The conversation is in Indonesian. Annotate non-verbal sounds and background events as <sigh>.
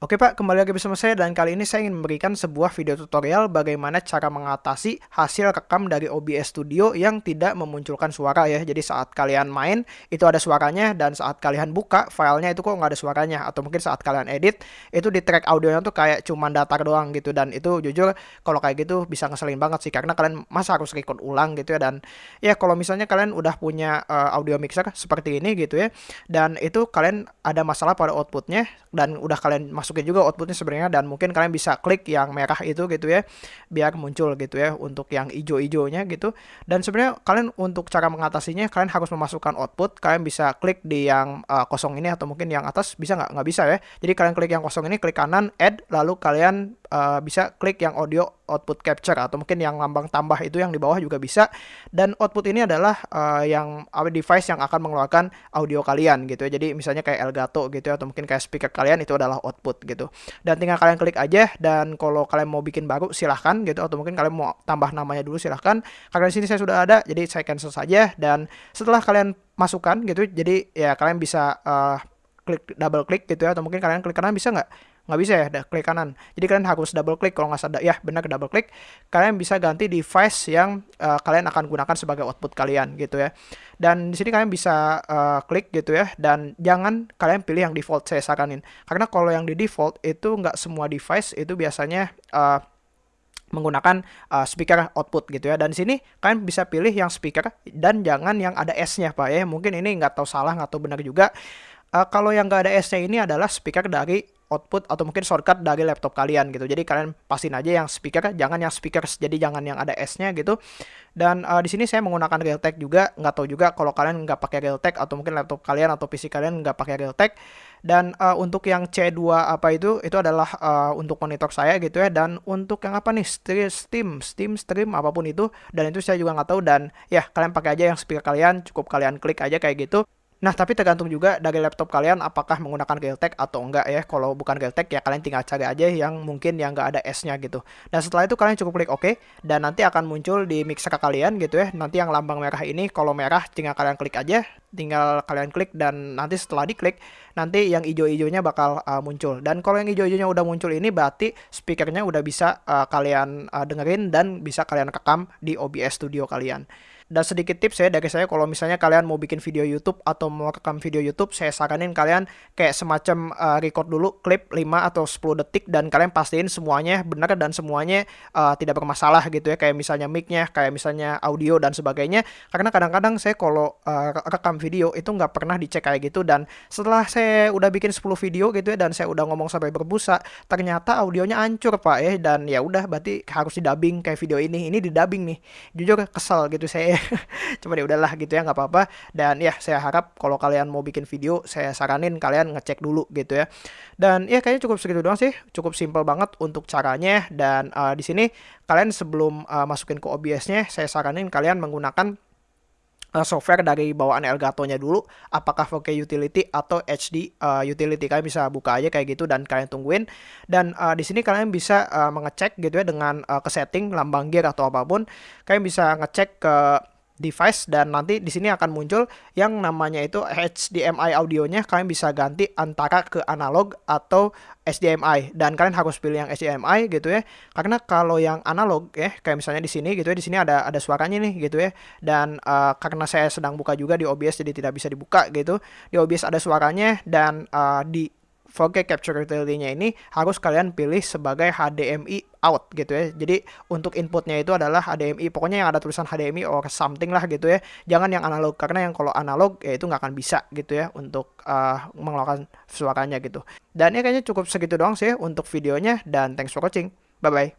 Oke Pak, kembali lagi bersama saya dan kali ini saya ingin memberikan sebuah video tutorial bagaimana cara mengatasi hasil rekam dari OBS Studio yang tidak memunculkan suara ya. Jadi saat kalian main itu ada suaranya dan saat kalian buka filenya itu kok nggak ada suaranya. Atau mungkin saat kalian edit itu di track audionya tuh kayak cuma datar doang gitu. Dan itu jujur kalau kayak gitu bisa ngeselin banget sih karena kalian masa harus record ulang gitu ya. Dan ya kalau misalnya kalian udah punya uh, audio mixer seperti ini gitu ya dan itu kalian ada masalah pada outputnya dan udah kalian masuk masukin juga outputnya sebenarnya dan mungkin kalian bisa klik yang merah itu gitu ya biar muncul gitu ya untuk yang hijau-hijaunya gitu. Dan sebenarnya kalian untuk cara mengatasinya kalian harus memasukkan output. Kalian bisa klik di yang uh, kosong ini atau mungkin yang atas bisa nggak? Nggak bisa ya. Jadi kalian klik yang kosong ini klik kanan add lalu kalian uh, bisa klik yang audio output capture atau mungkin yang lambang tambah itu yang di bawah juga bisa. Dan output ini adalah uh, yang device yang akan mengeluarkan audio kalian gitu ya. Jadi misalnya kayak Elgato gitu ya atau mungkin kayak speaker kalian itu adalah output gitu. Dan tinggal kalian klik aja dan kalau kalian mau bikin baru silahkan gitu. Atau mungkin kalian mau tambah namanya dulu silahkan. Karena di sini saya sudah ada jadi saya cancel saja. Dan setelah kalian masukkan gitu jadi ya kalian bisa uh, klik double klik gitu ya. Atau mungkin kalian klik kanan bisa nggak nggak bisa ya klik kanan. Jadi kalian harus double klik kalau nggak sadar. Ya benar double klik kalian bisa ganti device yang uh, kalian akan gunakan sebagai output kalian gitu ya. Dan di sini kalian bisa uh, klik gitu ya. Dan jangan kalian pilih yang default saya saranin karena kalau yang di default itu nggak semua device itu biasanya uh, menggunakan uh, speaker output gitu ya. Dan sini kalian bisa pilih yang speaker dan jangan yang ada S-nya pak ya. Mungkin ini nggak tahu salah nggak tahu benar juga. Uh, kalau yang nggak ada S-nya ini adalah speaker dari output atau mungkin shortcut dari laptop kalian gitu. Jadi kalian pastiin aja yang speaker, jangan yang speaker, jadi jangan yang ada S-nya gitu. Dan uh, di sini saya menggunakan Realtek juga, nggak tahu juga kalau kalian nggak pakai Realtek atau mungkin laptop kalian atau PC kalian nggak pakai Realtek. Dan uh, untuk yang C2 apa itu, itu adalah uh, untuk monitor saya gitu ya. Dan untuk yang apa nih, Steam, Steam Stream apa pun itu. Dan itu saya juga nggak tahu. Dan ya kalian pakai aja yang speaker kalian, cukup kalian klik aja kayak gitu. Nah, tapi tergantung juga dari laptop kalian apakah menggunakan Realtek atau enggak ya. Kalau bukan Realtek ya kalian tinggal cari aja yang mungkin yang enggak ada S-nya gitu. Dan setelah itu kalian cukup klik OK dan nanti akan muncul di mixer kalian gitu ya. Nanti yang lambang merah ini kalau merah tinggal kalian klik aja, tinggal kalian klik dan nanti setelah diklik nanti yang hijau-hijaunya bakal uh, muncul. Dan kalau yang hijau-hijaunya udah muncul ini berarti speakernya udah bisa uh, kalian uh, dengerin dan bisa kalian rekam di OBS Studio kalian. Dan sedikit tips ya dari saya kalau misalnya kalian mau bikin video YouTube atau mau rekam video YouTube, saya saranin kalian kayak semacam uh, record dulu klip 5 atau 10 detik dan kalian pastiin semuanya benar dan semuanya uh, tidak bermasalah gitu ya. Kayak misalnya mic-nya, kayak misalnya audio dan sebagainya. Karena kadang-kadang saya kalau uh, rekam video itu nggak pernah dicek kayak gitu dan setelah saya udah bikin 10 video gitu ya dan saya udah ngomong sampai berbusa, ternyata audionya hancur Pak ya dan ya udah berarti harus di dubbing kayak video ini. Ini di dubbing nih. Jujur kesel gitu saya <laughs> cuma ya udahlah gitu ya nggak apa-apa. Dan ya saya harap kalau kalian mau bikin video saya saranin kalian ngecek dulu gitu ya. Dan ya kayaknya cukup segitu doang sih. Cukup simple banget untuk caranya. Dan uh, di sini kalian sebelum uh, masukin ke OBS-nya saya saranin kalian menggunakan uh, software dari bawaan Elgato-nya dulu. Apakah 4K utility atau HD uh, utility. Kalian bisa buka aja kayak gitu dan kalian tungguin. Dan uh, di sini kalian bisa uh, mengecek gitu ya dengan uh, ke setting lambang gear atau apa pun. Kalian bisa ngecek ke device dan nanti di sini akan muncul yang namanya itu HDMI audionya. Kalian bisa ganti antara ke analog atau HDMI dan kalian harus pilih yang HDMI gitu ya. Karena kalau yang analog ya kayak misalnya di sini gitu ya di sini ada ada suaranya nih gitu ya. Dan uh, karena saya sedang buka juga di OBS jadi tidak bisa dibuka gitu. Di OBS ada suaranya dan uh, di 4K capture utility-nya ini harus kalian pilih sebagai HDMI out gitu ya. Jadi untuk inputnya itu adalah HDMI. Pokoknya yang ada tulisan HDMI or something lah gitu ya. Jangan yang analog karena yang kalau analog ya itu nggak akan bisa gitu ya untuk uh, mengeluarkan suaranya gitu. Dan ya kayaknya cukup segitu doang sih untuk videonya dan thanks for watching. Bye bye.